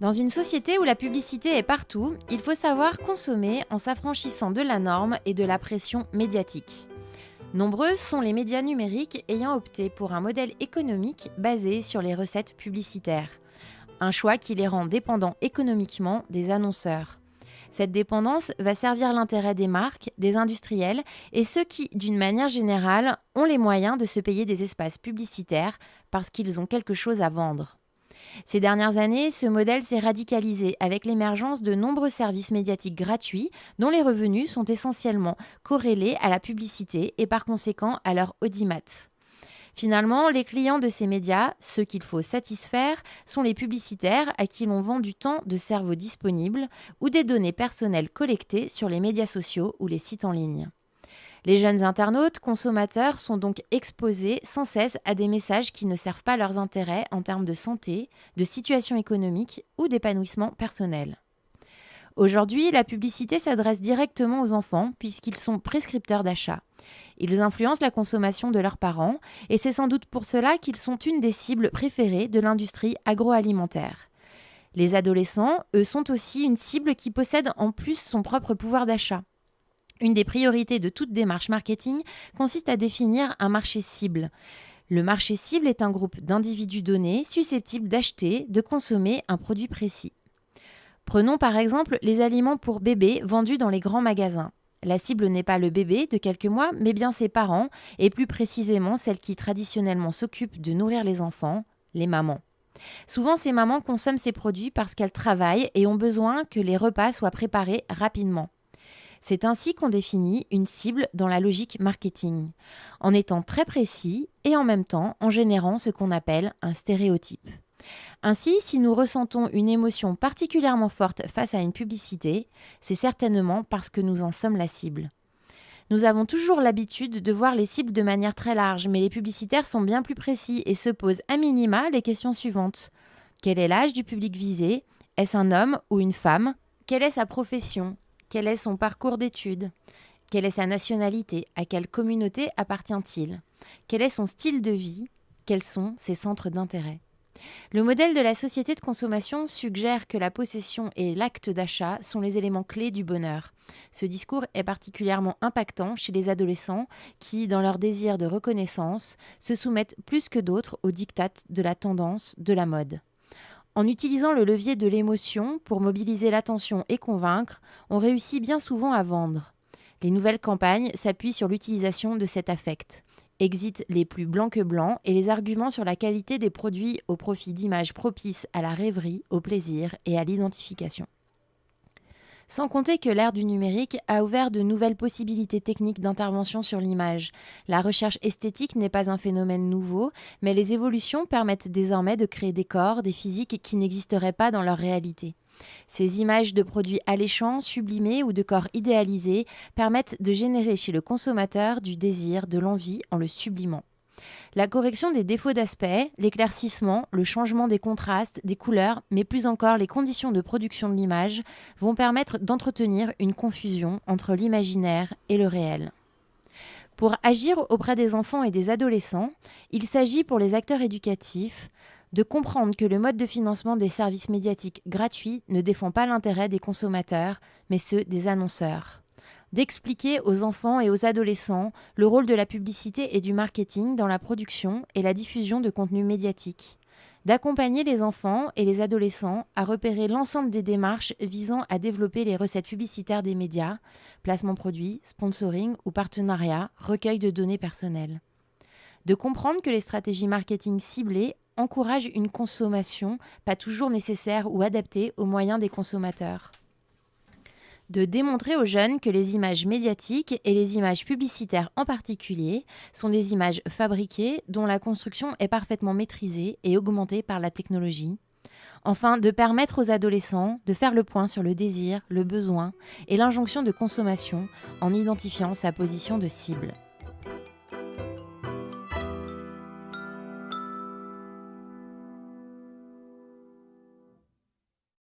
Dans une société où la publicité est partout, il faut savoir consommer en s'affranchissant de la norme et de la pression médiatique. Nombreux sont les médias numériques ayant opté pour un modèle économique basé sur les recettes publicitaires. Un choix qui les rend dépendants économiquement des annonceurs. Cette dépendance va servir l'intérêt des marques, des industriels et ceux qui, d'une manière générale, ont les moyens de se payer des espaces publicitaires parce qu'ils ont quelque chose à vendre. Ces dernières années, ce modèle s'est radicalisé avec l'émergence de nombreux services médiatiques gratuits dont les revenus sont essentiellement corrélés à la publicité et par conséquent à leur audimat. Finalement, les clients de ces médias, ceux qu'il faut satisfaire, sont les publicitaires à qui l'on vend du temps de cerveau disponible ou des données personnelles collectées sur les médias sociaux ou les sites en ligne. Les jeunes internautes, consommateurs, sont donc exposés sans cesse à des messages qui ne servent pas leurs intérêts en termes de santé, de situation économique ou d'épanouissement personnel. Aujourd'hui, la publicité s'adresse directement aux enfants puisqu'ils sont prescripteurs d'achat. Ils influencent la consommation de leurs parents et c'est sans doute pour cela qu'ils sont une des cibles préférées de l'industrie agroalimentaire. Les adolescents, eux, sont aussi une cible qui possède en plus son propre pouvoir d'achat. Une des priorités de toute démarche marketing consiste à définir un marché cible. Le marché cible est un groupe d'individus donnés susceptibles d'acheter, de consommer un produit précis. Prenons par exemple les aliments pour bébés vendus dans les grands magasins. La cible n'est pas le bébé de quelques mois, mais bien ses parents, et plus précisément celles qui traditionnellement s'occupent de nourrir les enfants, les mamans. Souvent, ces mamans consomment ces produits parce qu'elles travaillent et ont besoin que les repas soient préparés rapidement. C'est ainsi qu'on définit une cible dans la logique marketing, en étant très précis et en même temps en générant ce qu'on appelle un stéréotype. Ainsi, si nous ressentons une émotion particulièrement forte face à une publicité, c'est certainement parce que nous en sommes la cible. Nous avons toujours l'habitude de voir les cibles de manière très large, mais les publicitaires sont bien plus précis et se posent à minima les questions suivantes. Quel est l'âge du public visé? Est-ce un homme ou une femme? Quelle est sa profession? Quel est son parcours d'études? Quelle est sa nationalité? À quelle communauté appartient-il? Quel est son style de vie? Quels sont ses centres d'intérêt? Le modèle de la société de consommation suggère que la possession et l'acte d'achat sont les éléments clés du bonheur. Ce discours est particulièrement impactant chez les adolescents qui, dans leur désir de reconnaissance, se soumettent plus que d'autres aux dictates de la tendance, de la mode. En utilisant le levier de l'émotion pour mobiliser l'attention et convaincre, on réussit bien souvent à vendre. Les nouvelles campagnes s'appuient sur l'utilisation de cet affect. Exit les plus blancs que blancs et les arguments sur la qualité des produits au profit d'images propices à la rêverie, au plaisir et à l'identification. Sans compter que l'ère du numérique a ouvert de nouvelles possibilités techniques d'intervention sur l'image. La recherche esthétique n'est pas un phénomène nouveau, mais les évolutions permettent désormais de créer des corps, des physiques qui n'existeraient pas dans leur réalité. Ces images de produits alléchants, sublimés ou de corps idéalisés permettent de générer chez le consommateur du désir, de l'envie en le sublimant. La correction des défauts d'aspect, l'éclaircissement, le changement des contrastes, des couleurs, mais plus encore les conditions de production de l'image vont permettre d'entretenir une confusion entre l'imaginaire et le réel. Pour agir auprès des enfants et des adolescents, il s'agit pour les acteurs éducatifs de comprendre que le mode de financement des services médiatiques gratuits ne défend pas l'intérêt des consommateurs, mais ceux des annonceurs d'expliquer aux enfants et aux adolescents le rôle de la publicité et du marketing dans la production et la diffusion de contenus médiatiques, d'accompagner les enfants et les adolescents à repérer l'ensemble des démarches visant à développer les recettes publicitaires des médias, placement produit, sponsoring ou partenariat, recueil de données personnelles. De comprendre que les stratégies marketing ciblées encouragent une consommation pas toujours nécessaire ou adaptée aux moyens des consommateurs de démontrer aux jeunes que les images médiatiques et les images publicitaires en particulier sont des images fabriquées dont la construction est parfaitement maîtrisée et augmentée par la technologie. Enfin, de permettre aux adolescents de faire le point sur le désir, le besoin et l'injonction de consommation en identifiant sa position de cible.